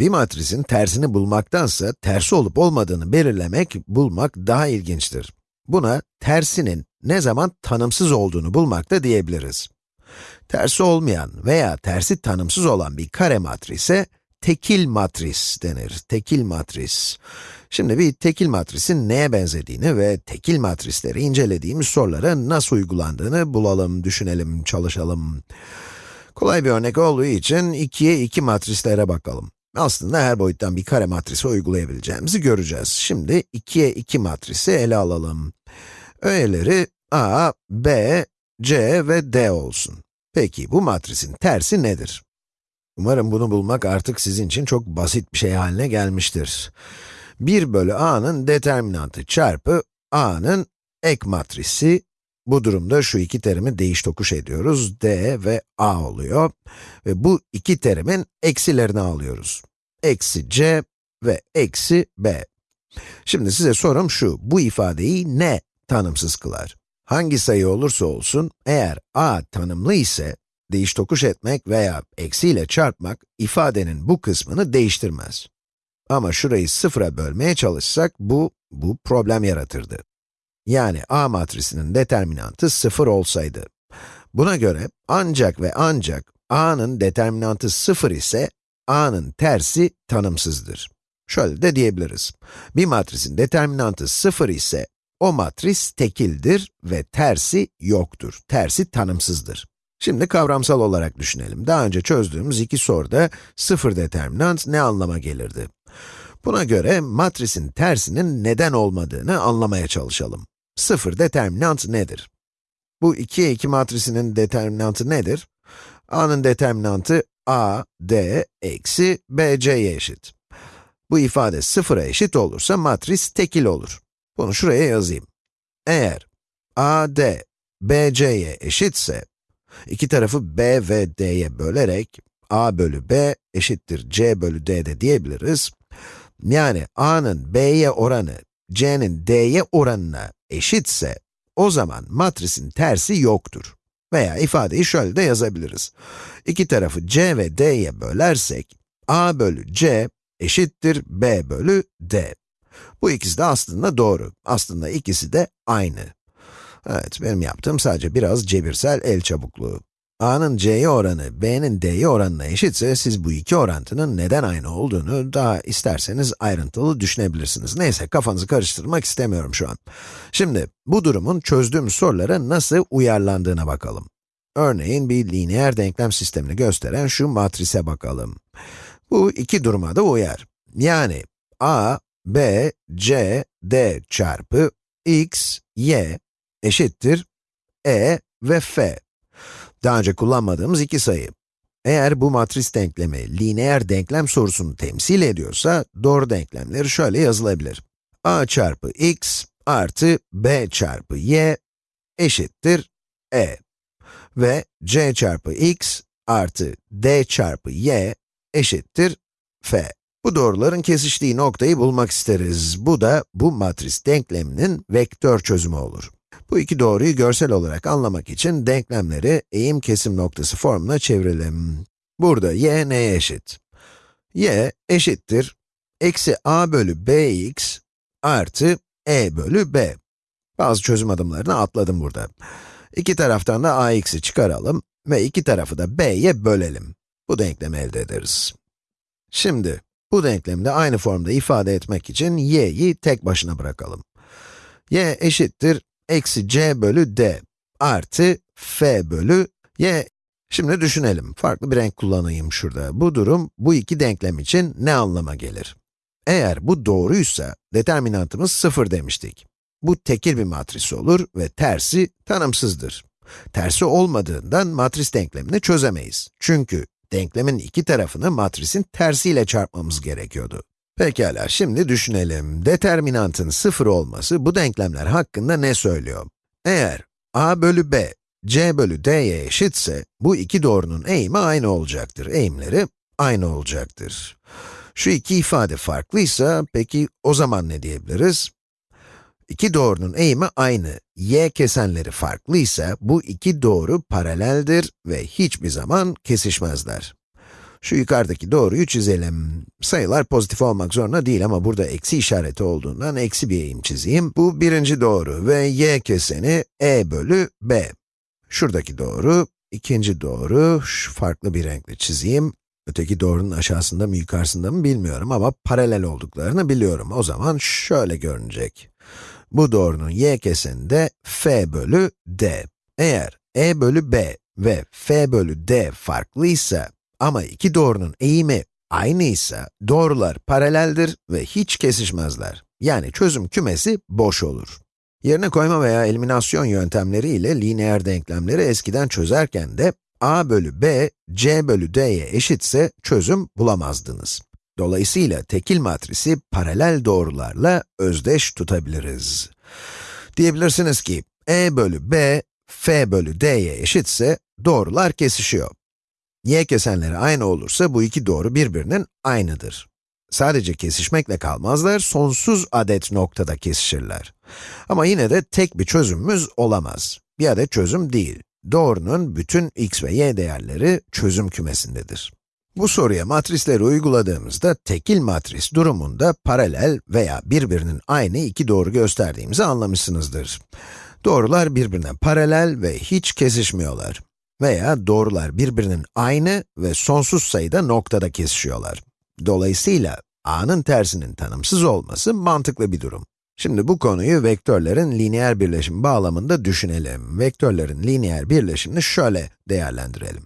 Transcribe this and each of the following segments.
Bir matrisin tersini bulmaktansa, tersi olup olmadığını belirlemek, bulmak daha ilginçtir. Buna, tersinin ne zaman tanımsız olduğunu bulmak da diyebiliriz. Tersi olmayan veya tersi tanımsız olan bir kare matrise, tekil matris denir. Tekil matris. Şimdi bir tekil matrisin neye benzediğini ve tekil matrisleri incelediğimiz sorulara nasıl uygulandığını bulalım, düşünelim, çalışalım. Kolay bir örnek olduğu için 2'ye 2 matrislere bakalım. Aslında her boyuttan bir kare matrisi uygulayabileceğimizi göreceğiz. Şimdi 2'ye 2 matrisi ele alalım. Öğeleri a, b, c ve d olsun. Peki bu matrisin tersi nedir? Umarım bunu bulmak artık sizin için çok basit bir şey haline gelmiştir. 1 bölü a'nın determinantı çarpı a'nın ek matrisi. Bu durumda şu iki terimi değiş tokuş ediyoruz. d ve a oluyor. Ve bu iki terimin eksilerini alıyoruz. Eksi c ve eksi b. Şimdi size sorum şu, bu ifadeyi ne tanımsız kılar? Hangi sayı olursa olsun, eğer a tanımlı ise, değiş tokuş etmek veya eksiyle çarpmak, ifadenin bu kısmını değiştirmez. Ama şurayı sıfıra bölmeye çalışsak, bu, bu problem yaratırdı. Yani A matrisinin determinantı sıfır olsaydı. Buna göre ancak ve ancak A'nın determinantı sıfır ise, A'nın tersi tanımsızdır. Şöyle de diyebiliriz. Bir matrisin determinantı sıfır ise, o matris tekildir ve tersi yoktur. Tersi tanımsızdır. Şimdi kavramsal olarak düşünelim. Daha önce çözdüğümüz iki soruda sıfır determinant ne anlama gelirdi? Buna göre matrisin tersinin neden olmadığını anlamaya çalışalım. Sıfır determinant nedir? Bu 2'ye 2 matrisinin determinantı nedir? a'nın determinantı a, d, eksi bc'ye eşit. Bu ifade sıfıra eşit olursa matris tekil olur. Bunu şuraya yazayım. Eğer a, d, bc'ye eşitse, iki tarafı b ve d'ye bölerek, a bölü b eşittir c bölü d de diyebiliriz. Yani a'nın b'ye oranı, c'nin d'ye oranına eşitse, o zaman matrisin tersi yoktur. Veya ifadeyi şöyle de yazabiliriz. İki tarafı c ve d'ye bölersek, a bölü c eşittir b bölü d. Bu ikisi de aslında doğru. Aslında ikisi de aynı. Evet, benim yaptığım sadece biraz cebirsel el çabukluğu. A'nın c'ye oranı, b'nin d'ye oranına eşitse, siz bu iki orantının neden aynı olduğunu daha isterseniz ayrıntılı düşünebilirsiniz. Neyse, kafanızı karıştırmak istemiyorum şu an. Şimdi, bu durumun çözdüğümüz sorulara nasıl uyarlandığına bakalım. Örneğin bir lineer denklem sistemini gösteren şu matrise bakalım. Bu iki duruma da uyar. Yani, a, b, c, d çarpı x, y eşittir e ve f. Daha önce kullanmadığımız iki sayı. Eğer bu matris denklemi, lineer denklem sorusunu temsil ediyorsa, doğru denklemleri şöyle yazılabilir. a çarpı x artı b çarpı y eşittir e. Ve c çarpı x artı d çarpı y eşittir f. Bu doğruların kesiştiği noktayı bulmak isteriz. Bu da bu matris denkleminin vektör çözümü olur. Bu iki doğruyu görsel olarak anlamak için denklemleri eğim kesim noktası formuna çevirelim. Burada y neye eşit? y eşittir eksi a bölü bx artı e bölü b. Bazı çözüm adımlarını atladım burada. İki taraftan da ax'i çıkaralım ve iki tarafı da b'ye bölelim. Bu denklemi elde ederiz. Şimdi, bu denklemi de aynı formda ifade etmek için y'yi tek başına bırakalım. y eşittir eksi c bölü d artı f bölü y. Şimdi düşünelim, farklı bir renk kullanayım şurada. Bu durum, bu iki denklem için ne anlama gelir? Eğer bu doğruysa, determinantımız 0 demiştik. Bu tekil bir matris olur ve tersi tanımsızdır. Tersi olmadığından matris denklemini çözemeyiz. Çünkü denklemin iki tarafını matrisin tersiyle çarpmamız gerekiyordu. Pekala, şimdi düşünelim. Determinantın sıfır olması bu denklemler hakkında ne söylüyor? Eğer a bölü b, c bölü d'ye eşitse, bu iki doğrunun eğimi aynı olacaktır. Eğimleri aynı olacaktır. Şu iki ifade farklıysa, peki o zaman ne diyebiliriz? İki doğrunun eğimi aynı, y kesenleri farklıysa, bu iki doğru paraleldir ve hiçbir zaman kesişmezler. Şu yukarıdaki doğruyu çizelim. Sayılar pozitif olmak zorunda değil ama burada eksi işareti olduğundan eksi bir eğim çizeyim. Bu birinci doğru ve y keseni e bölü b. Şuradaki doğru, ikinci doğru, şu farklı bir renkle çizeyim. Öteki doğrunun aşağısında mı yukarısında mı bilmiyorum ama paralel olduklarını biliyorum. O zaman şöyle görünecek. Bu doğrunun y keseni de f bölü d. Eğer e bölü b ve f bölü d farklıysa ama iki doğrunun eğimi aynıysa doğrular paraleldir ve hiç kesişmezler. Yani çözüm kümesi boş olur. Yerine koyma veya eliminasyon yöntemleri ile lineer denklemleri eskiden çözerken de a bölü b, c bölü d'ye eşitse çözüm bulamazdınız. Dolayısıyla tekil matrisi paralel doğrularla özdeş tutabiliriz. Diyebilirsiniz ki, e bölü b, f bölü d'ye eşitse doğrular kesişiyor. Y kesenleri aynı olursa bu iki doğru birbirinin aynıdır. Sadece kesişmekle kalmazlar, sonsuz adet noktada kesişirler. Ama yine de tek bir çözümümüz olamaz. Bir adet çözüm değil. Doğrunun bütün x ve y değerleri çözüm kümesindedir. Bu soruya matrisleri uyguladığımızda tekil matris durumunda paralel veya birbirinin aynı iki doğru gösterdiğimizi anlamışsınızdır. Doğrular birbirine paralel ve hiç kesişmiyorlar. Veya doğrular birbirinin aynı ve sonsuz sayıda noktada kesişiyorlar. Dolayısıyla a'nın tersinin tanımsız olması mantıklı bir durum. Şimdi bu konuyu vektörlerin lineer birleşim bağlamında düşünelim. Vektörlerin lineer birleşimini şöyle değerlendirelim.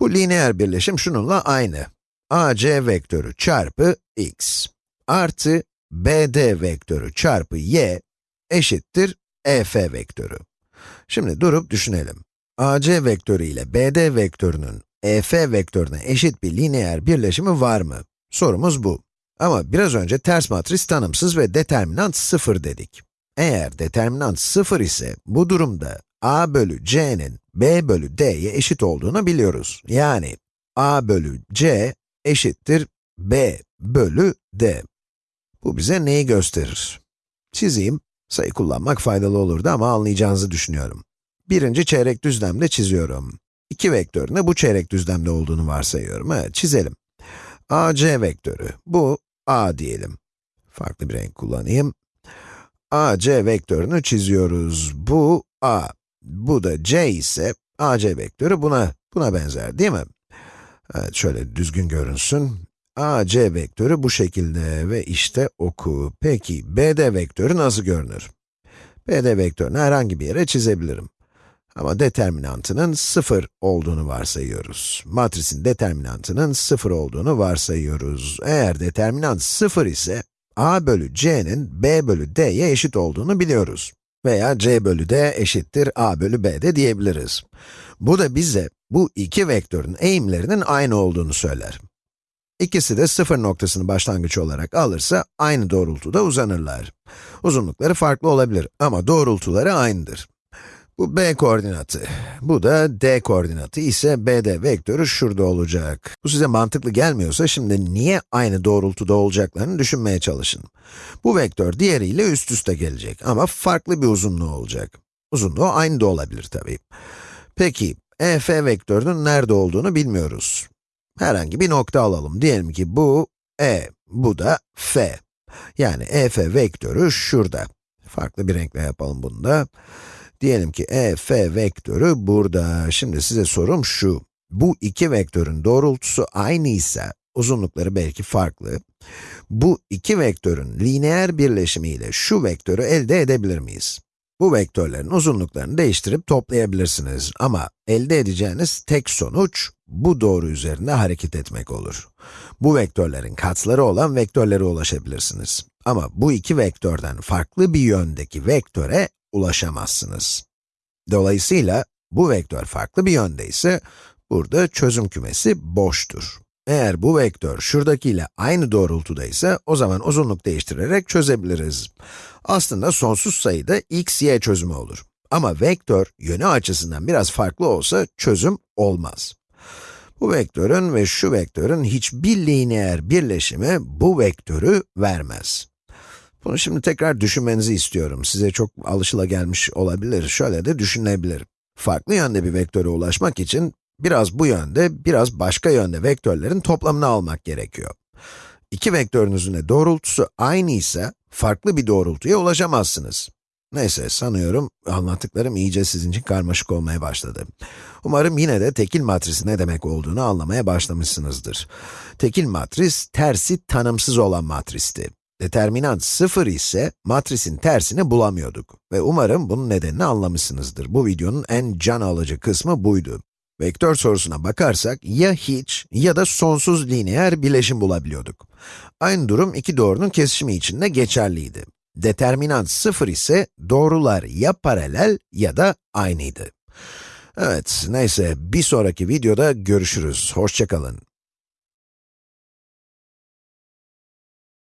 Bu lineer birleşim şununla aynı. AC vektörü çarpı x artı BD vektörü çarpı y eşittir EF vektörü. Şimdi durup düşünelim. AC vektörü ile BD vektörünün EF vektörüne eşit bir lineer birleşimi var mı? Sorumuz bu. Ama biraz önce ters matris tanımsız ve determinant 0 dedik. Eğer determinant 0 ise, bu durumda a bölü c'nin b bölü d'ye eşit olduğunu biliyoruz. Yani a bölü c eşittir b bölü d. Bu bize neyi gösterir? Çizeyim. Sayı kullanmak faydalı olurdu ama anlayacağınızı düşünüyorum. Birinci çeyrek düzlemde çiziyorum. İki vektöründe bu çeyrek düzlemde olduğunu varsayıyorum. Evet, çizelim. AC vektörü, bu a diyelim. Farklı bir renk kullanayım. AC vektörünü çiziyoruz. Bu a. Bu da c ise AC vektörü buna buna benzer değil mi? Evet, şöyle düzgün görünsün. AC vektörü bu şekilde ve işte oku. Peki, BD vektörü nasıl görünür? BD vektörünü herhangi bir yere çizebilirim. Ama determinantının 0 olduğunu varsayıyoruz. Matrisin determinantının 0 olduğunu varsayıyoruz. Eğer determinant 0 ise, a bölü c'nin b bölü d'ye eşit olduğunu biliyoruz. Veya c bölü d eşittir a bölü b de diyebiliriz. Bu da bize bu iki vektörün eğimlerinin aynı olduğunu söyler. İkisi de sıfır noktasını başlangıç olarak alırsa aynı doğrultuda uzanırlar. Uzunlukları farklı olabilir ama doğrultuları aynıdır. Bu b koordinatı, bu da d koordinatı ise bd vektörü şurada olacak. Bu size mantıklı gelmiyorsa şimdi niye aynı doğrultuda olacaklarını düşünmeye çalışın. Bu vektör diğeriyle üst üste gelecek ama farklı bir uzunluğu olacak. Uzunluğu aynı da olabilir tabii. Peki, ef vektörünün nerede olduğunu bilmiyoruz. Herhangi bir nokta alalım. Diyelim ki bu e, bu da f. Yani ef vektörü şurada. Farklı bir renkle yapalım bunu da. Diyelim ki e, f vektörü burada. Şimdi size sorum şu. Bu iki vektörün doğrultusu aynıysa, uzunlukları belki farklı. Bu iki vektörün lineer birleşimiyle şu vektörü elde edebilir miyiz? Bu vektörlerin uzunluklarını değiştirip toplayabilirsiniz ama elde edeceğiniz tek sonuç, bu doğru üzerinde hareket etmek olur. Bu vektörlerin katsları olan vektörlere ulaşabilirsiniz. Ama bu iki vektörden farklı bir yöndeki vektöre ulaşamazsınız. Dolayısıyla, bu vektör farklı bir yönde ise, burada çözüm kümesi boştur. Eğer bu vektör şuradakiyle aynı doğrultuda ise, o zaman uzunluk değiştirerek çözebiliriz. Aslında sonsuz sayıda x, y çözümü olur. Ama vektör, yönü açısından biraz farklı olsa, çözüm olmaz. Bu vektörün ve şu vektörün hiçbir lineer birleşimi bu vektörü vermez. Bunu şimdi tekrar düşünmenizi istiyorum. Size çok alışılagelmiş olabilir. Şöyle de düşünebilir. Farklı yönde bir vektöre ulaşmak için, Biraz bu yönde, biraz başka yönde vektörlerin toplamını almak gerekiyor. İki vektörünüzün de doğrultusu aynı ise, farklı bir doğrultuya ulaşamazsınız. Neyse, sanıyorum anlattıklarım iyice sizin için karmaşık olmaya başladı. Umarım yine de tekil matrisi ne demek olduğunu anlamaya başlamışsınızdır. Tekil matris, tersi tanımsız olan matristi. Determinant 0 ise matrisin tersini bulamıyorduk. Ve umarım bunun nedenini anlamışsınızdır. Bu videonun en can alıcı kısmı buydu. Vektör sorusuna bakarsak, ya hiç ya da sonsuz lineer bileşim bulabiliyorduk. Aynı durum iki doğrunun kesişimi için de geçerliydi. Determinant 0 ise doğrular ya paralel ya da aynıydı. Evet, neyse bir sonraki videoda görüşürüz. Hoşçakalın.